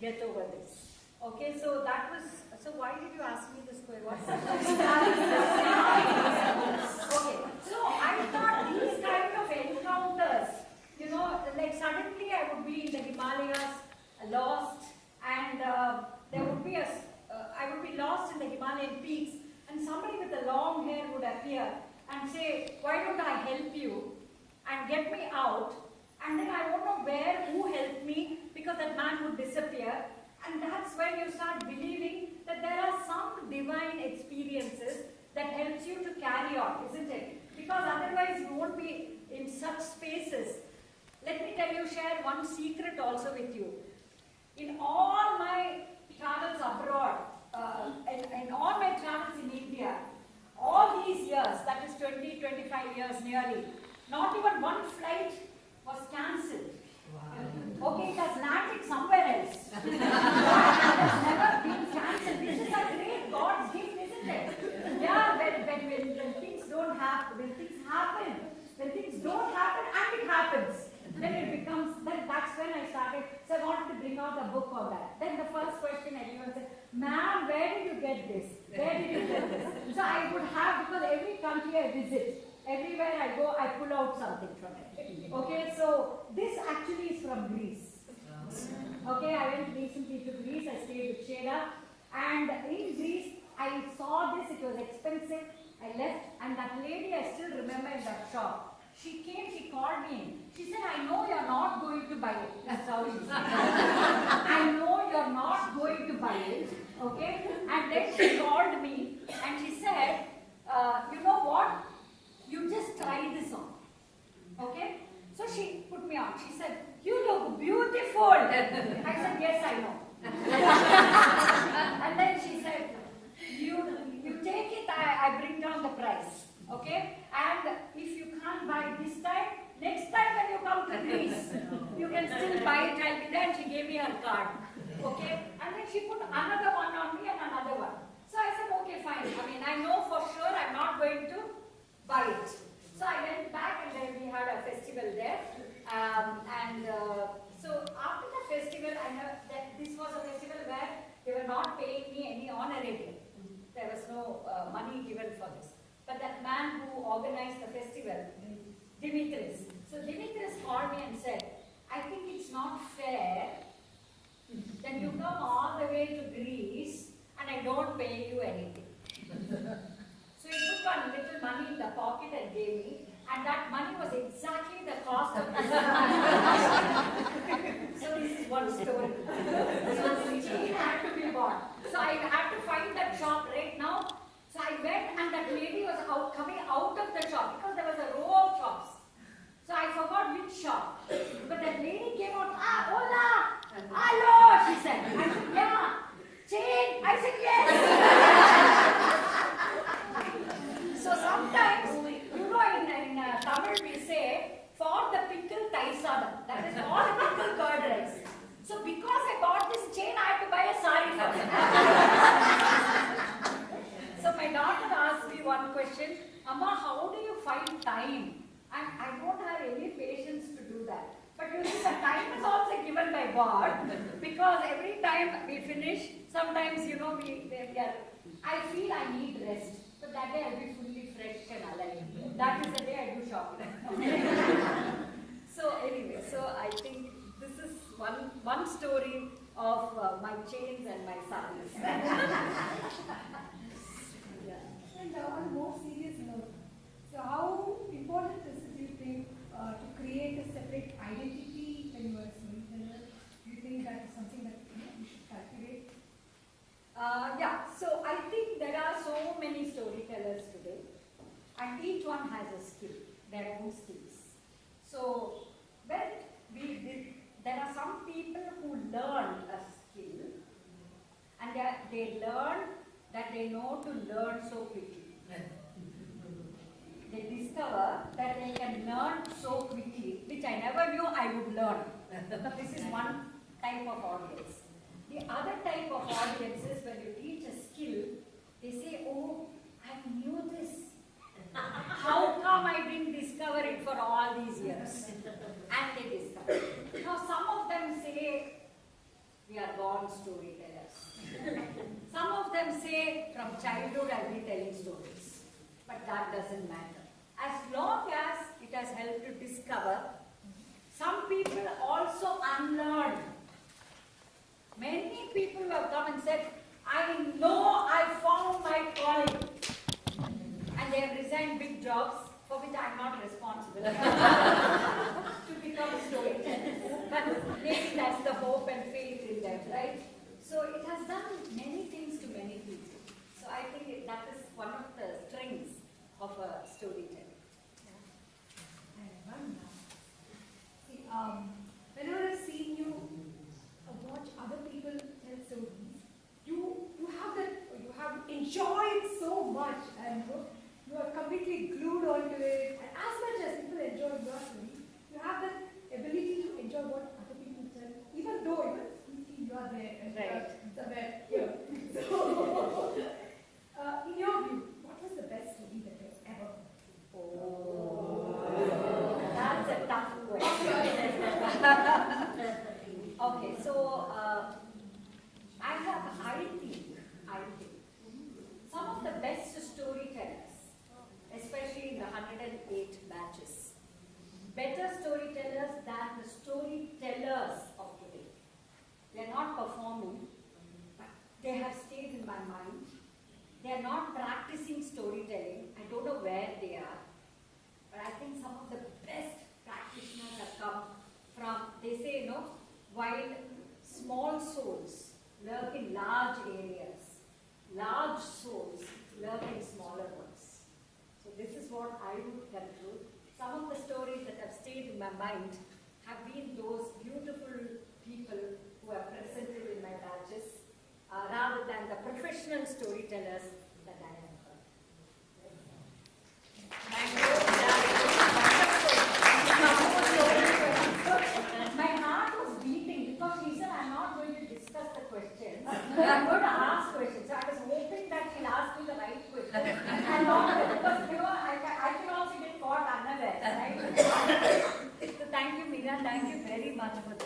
get over this. Okay, so that was, so why did you ask me this question? Okay, so I thought these kind of encounters, you know, like suddenly I would be in the Himalayas, lost, and uh, there would be a, uh, I would be lost in the Himalayan peaks, and somebody with a long hair would appear and say, why don't I help you and get me out? And then I don't know where, who helped that man would disappear. And that's when you start believing that there are some divine experiences that helps you to carry on, isn't it? Because otherwise you won't be in such spaces. Let me tell you, share one secret also with you. In all my travels abroad, uh, in, in all my travels in India, all these years, that is 20, 25 years nearly, not even one flight was cancelled. Wow. Okay, it has landed somewhere else. it has never been cancelled. This is a great God's gift, isn't it? Yeah, when, when, when, when things don't happen, when things happen, when things don't happen and it happens, then it becomes, then that's when I started, so I wanted to bring out a book on that. Then the first question everyone said, ma'am, where did you get this? Where did you get this? So I would have, because every country I visit, everywhere I go, I pull out something from it. Okay, so this actually is from Greece. Okay, I went recently to Greece, I stayed with Sheda, and in Greece, I saw this, it was expensive, I left, and that lady, I still remember in that shop, she came, she called me. She said, I know you're not going to buy it. That's how she said. I know you're not going to buy it. Okay? And then she called me and she said, uh, you know what? You just try this on. Okay? So she put me on. She said, you look beautiful. I said, yes, I know. and then she said, you, you take it, I, I bring down the price. Okay? And if you can't buy this time, next time when you come to Greece, you can still buy it. I'll be there. And she gave me her card. Okay? And then she put another one on me and another one. So I said, okay, fine. I mean, I know for sure I'm not going to buy it. So I went back and then we had a festival there. Um, and uh, so after the festival, I know that this was a festival where they were not paying me any honorarium. There was no uh, money given for this. But that man who organized the festival, Dimitris, so Dimitris called me and said, I think it's not fair that you come all the way to Greece and I don't pay you anything. so he took one little money in the pocket and gave me, and that money was exactly the cost of this. so this is one story. so chain had to be bought. So I had to find that shop right now. So I went and that lady was out coming out of the shop because there was a row of shops. So I forgot which shop. But that lady came out, ah, hola, hello, she said. I said, yeah. Chain? I said, yes. so sometimes, you know, in, in uh, Tamil we say, for the pickle taisadam. That is the pickle curd rice. So because I bought this chain, I have to buy a sari for it. so my daughter asked me one question, Amma, how do you find time? And I don't have any patience to do that. But you see, the time is also given by God because every time we finish, sometimes, you know, we, we are, I feel I need rest. So that day I'll be That is the day I do shopping. so anyway, so I think this is one, one story of uh, my chains and my saris. yeah. And uh, on a more serious note, so how important is it, do you think, uh, to create a separate identity when you are a? Do you think that is something that you, know, you should cultivate? Uh, yeah, so I think there are so many storytellers today, and each one has a skill, their own skills. So when we did, there are some people who learn a skill, and they, they learn that they know to learn so quickly. They discover that they can learn so quickly, which I never knew I would learn. this is one type of audience. The other type of audience is when you teach a skill, they say, oh, I knew this. How come I didn't discover it for all these years? And they discover. Now some of them say, we are born storytellers. Say from childhood I'll be telling stories, but that doesn't matter. As long as it has helped to discover, some people also unlearn. Many people have come and said, I know I found my calling. And they have resigned big jobs for which I am not responsible to become a storyteller. But maybe that's the hope and faith in them, right? So it has done many things to many people. So I think it- that is one of the strengths of a storyteller. And one now. See, um, whenever I've seen you uh, watch other people tell stories, you you have that you have enjoyed so much you are completely glued onto it. And as much as people enjoy your story, you have that ability to enjoy what other people tell, even though even you are there and you are Right. somewhere here. So, uh, in your view, what was the best story that you have ever heard? That's a tough question. okay, so uh, I have, I think, I think, some of the best storytellers, especially in the 108 batches, better storytellers than the storytellers of today. They are not performing, but they have stayed in my mind. They are not practicing storytelling. I don't know where they are. But I think some of the best practitioners have come from, they say, you know, while small souls lurk in large areas, large souls lurk in smaller ones. So this is what I would conclude. Some of the stories that have stayed in my mind have been those beautiful people who are presented in my batches, uh, rather than the professional storytellers that I have heard. Thank you. My heart was beating because she said, I'm not going to discuss the questions. I'm going to ask questions. So I was hoping that she'll ask me the right question. And not, because, you know, I, ca- I can also get